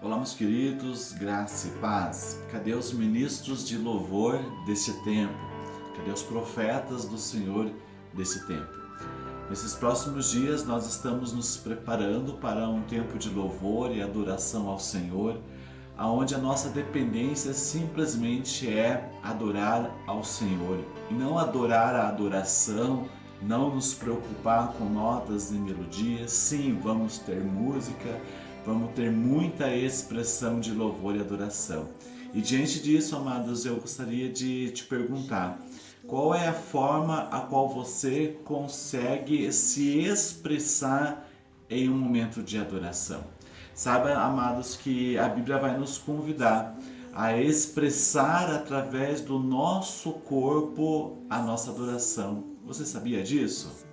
Olá, meus queridos, graça e paz. Cadê os ministros de louvor desse tempo? Cadê os profetas do Senhor desse tempo? Nesses próximos dias nós estamos nos preparando para um tempo de louvor e adoração ao Senhor, aonde a nossa dependência simplesmente é adorar ao Senhor e não adorar a adoração, não nos preocupar com notas e melodias. Sim, vamos ter música, vamos ter muita expressão de louvor e adoração. E diante disso, amados, eu gostaria de te perguntar, qual é a forma a qual você consegue se expressar em um momento de adoração. Saiba, amados, que a Bíblia vai nos convidar a expressar através do nosso corpo a nossa adoração. Você sabia disso?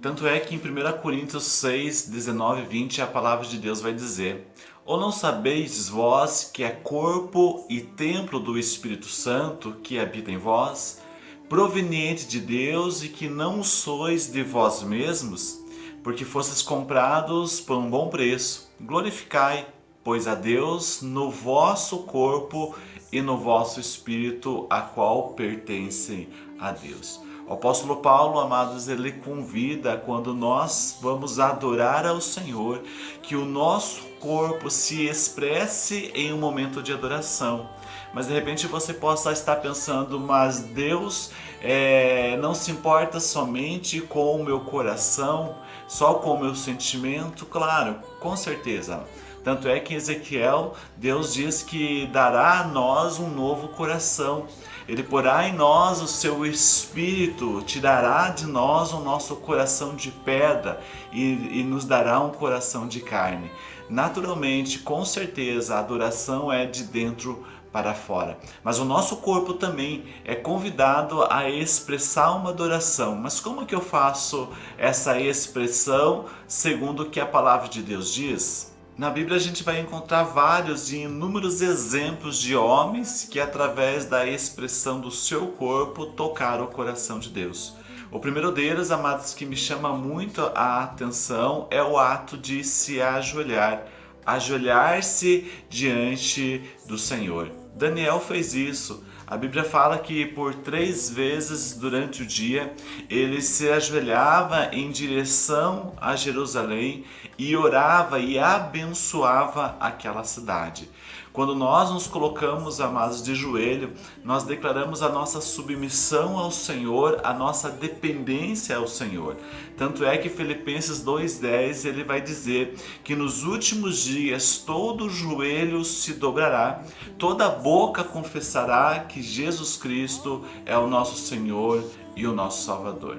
Tanto é que em 1 Coríntios 6, 19 e 20 a palavra de Deus vai dizer Ou não sabeis vós que é corpo e templo do Espírito Santo que habita em vós, proveniente de Deus e que não sois de vós mesmos, porque fostes comprados por um bom preço. Glorificai, pois, a Deus no vosso corpo e no vosso espírito, a qual pertencem a Deus. O apóstolo Paulo, amados, ele convida quando nós vamos adorar ao Senhor, que o nosso corpo se expresse em um momento de adoração. Mas de repente você possa estar pensando, mas Deus é, não se importa somente com o meu coração, só com o meu sentimento? Claro, com certeza. Tanto é que em Ezequiel, Deus diz que dará a nós um novo coração. Ele porá em nós o seu espírito, tirará de nós o nosso coração de pedra e, e nos dará um coração de carne. Naturalmente, com certeza, a adoração é de dentro para fora. Mas o nosso corpo também é convidado a expressar uma adoração. Mas como que eu faço essa expressão segundo o que a palavra de Deus diz? Na Bíblia a gente vai encontrar vários e inúmeros exemplos de homens que através da expressão do seu corpo tocaram o coração de Deus. O primeiro deles, amados, que me chama muito a atenção é o ato de se ajoelhar, ajoelhar-se diante do Senhor. Daniel fez isso. A Bíblia fala que por três vezes durante o dia ele se ajoelhava em direção a Jerusalém e orava e abençoava aquela cidade. Quando nós nos colocamos, amados, de joelho, nós declaramos a nossa submissão ao Senhor, a nossa dependência ao Senhor. Tanto é que Filipenses 2,10 ele vai dizer que nos últimos dias todo joelho se dobrará, toda boca confessará que Jesus Cristo é o nosso Senhor e o nosso Salvador.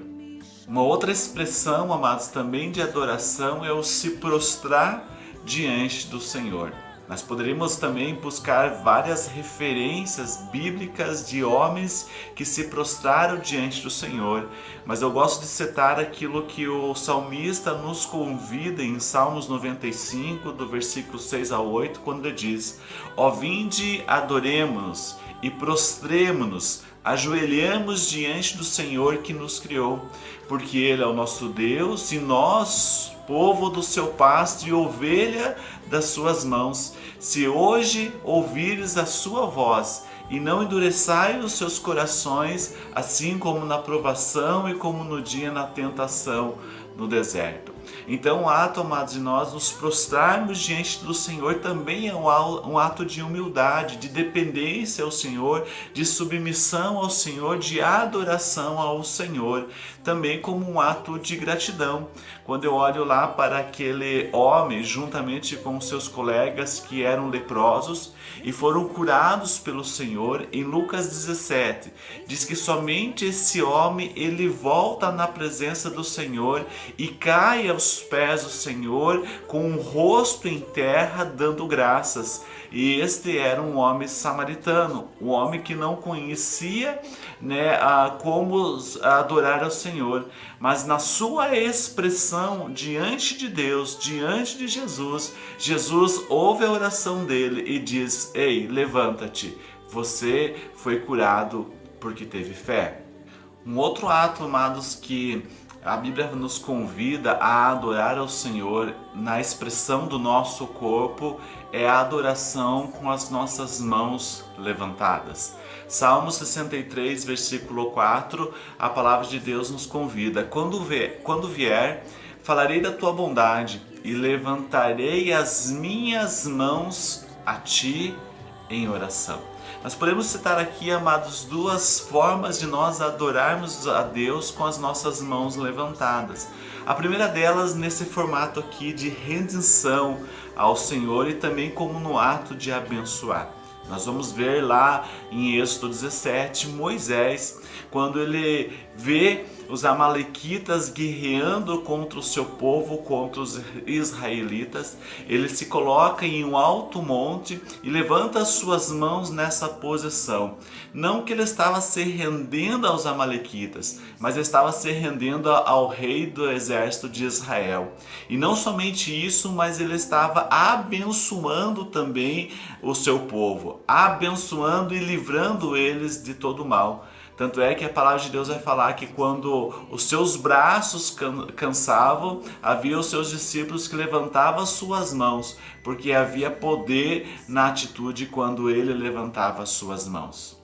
Uma outra expressão, amados, também de adoração é o se prostrar diante do Senhor. Nós poderíamos também buscar várias referências bíblicas de homens que se prostraram diante do Senhor, mas eu gosto de citar aquilo que o salmista nos convida em Salmos 95, do versículo 6 a 8, quando ele diz: Ó vinde, adoremos e prostremo-nos, ajoelhamos diante do Senhor que nos criou, porque Ele é o nosso Deus e nós, povo do seu pasto e ovelha das suas mãos. Se hoje ouvires a sua voz e não endureçai os seus corações, assim como na provação e como no dia na tentação no deserto. Então ato, amados, de nós nos prostrarmos diante do Senhor também é um ato de humildade, de dependência ao Senhor, de submissão ao Senhor, de adoração ao Senhor, também como um ato de gratidão. Quando eu olho lá para aquele homem, juntamente com seus colegas que eram leprosos e foram curados pelo Senhor, em Lucas 17, diz que somente esse homem, ele volta na presença do Senhor e cai aos pés do Senhor com o rosto em terra dando graças. E este era um homem samaritano, um homem que não conhecia né, a, como adorar ao Senhor, mas na sua expressão diante de Deus, diante de Jesus, Jesus ouve a oração dele e diz, ei, levanta-te, você foi curado porque teve fé. Um outro ato, amados, que a Bíblia nos convida a adorar ao Senhor na expressão do nosso corpo, é a adoração com as nossas mãos levantadas. Salmo 63, versículo 4, a palavra de Deus nos convida: quando vier, quando vier falarei da tua bondade e levantarei as minhas mãos a ti em oração. Nós podemos citar aqui, amados, duas formas de nós adorarmos a Deus com as nossas mãos levantadas. A primeira delas nesse formato aqui de rendição ao Senhor e também como no ato de abençoar. Nós vamos ver lá em Êxodo 17, Moisés, quando ele vê os amalequitas guerreando contra o seu povo, contra os israelitas, ele se coloca em um alto monte e levanta as suas mãos nessa posição. Não que ele estava se rendendo aos amalequitas, mas estava se rendendo ao rei do exército de Israel. E não somente isso, mas ele estava abençoando também o seu povo, abençoando e livrando eles de todo mal. Tanto é que a palavra de Deus vai falar que quando os seus braços cansavam, havia os seus discípulos que levantavam as suas mãos, porque havia poder na atitude quando ele levantava as suas mãos.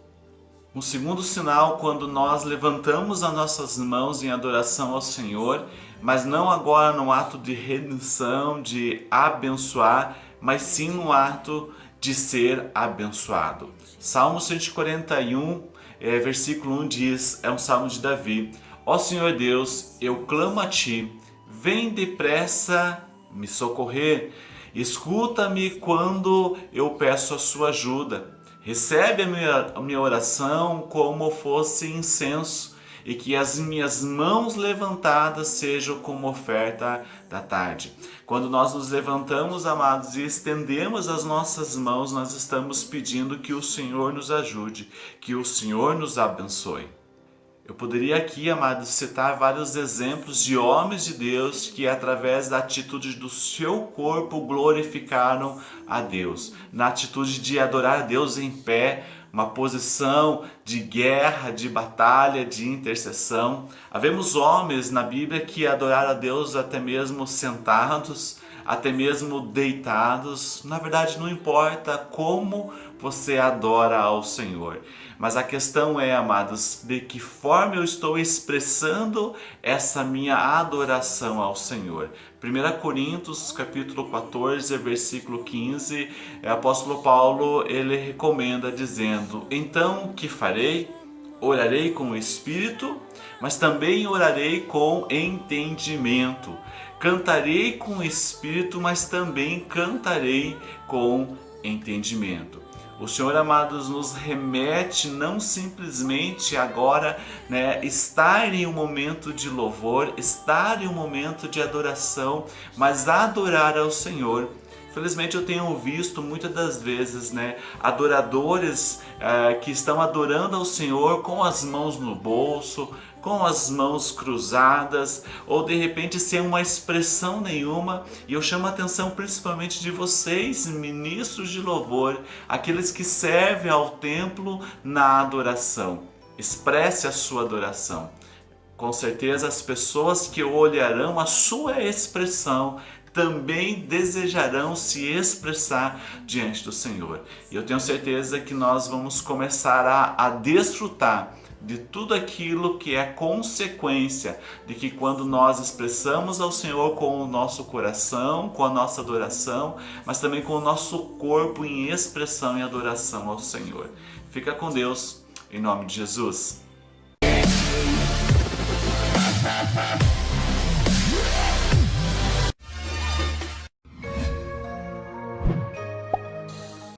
Um segundo sinal, quando nós levantamos as nossas mãos em adoração ao Senhor, mas não agora no ato de redenção, de abençoar, mas sim no ato de ser abençoado. Salmo 141, é, versículo 1 diz, é um salmo de Davi, Ó Senhor Deus, eu clamo a Ti, vem depressa me socorrer, escuta-me quando eu peço a Sua ajuda, recebe a minha, a minha oração como fosse incenso, e que as minhas mãos levantadas sejam como oferta da tarde. Quando nós nos levantamos, amados, e estendemos as nossas mãos, nós estamos pedindo que o Senhor nos ajude, que o Senhor nos abençoe. Eu poderia aqui, amados, citar vários exemplos de homens de Deus que, através da atitude do seu corpo, glorificaram a Deus. Na atitude de adorar a Deus em pé, uma posição de guerra, de batalha, de intercessão. Havemos homens na Bíblia que adoraram a Deus até mesmo sentados, até mesmo deitados. Na verdade, não importa como você adora ao Senhor. Mas a questão é, amados, de que forma eu estou expressando essa minha adoração ao Senhor. 1 Coríntios capítulo 14, versículo 15, o apóstolo Paulo ele recomenda dizendo: "Então o que farei? Orarei com o espírito, mas também orarei com entendimento. Cantarei com espírito, mas também cantarei com entendimento." O Senhor, amados, nos remete não simplesmente agora né, estar em um momento de louvor, estar em um momento de adoração, mas adorar ao Senhor. Felizmente eu tenho visto muitas das vezes né, adoradores uh, que estão adorando ao Senhor com as mãos no bolso, com as mãos cruzadas ou de repente sem uma expressão nenhuma. E eu chamo a atenção principalmente de vocês, ministros de louvor, aqueles que servem ao templo na adoração. Expresse a sua adoração. Com certeza as pessoas que olharão a sua expressão também desejarão se expressar diante do Senhor. E eu tenho certeza que nós vamos começar a, a desfrutar de tudo aquilo que é consequência de que quando nós expressamos ao Senhor com o nosso coração, com a nossa adoração, mas também com o nosso corpo em expressão e adoração ao Senhor. Fica com Deus, em nome de Jesus.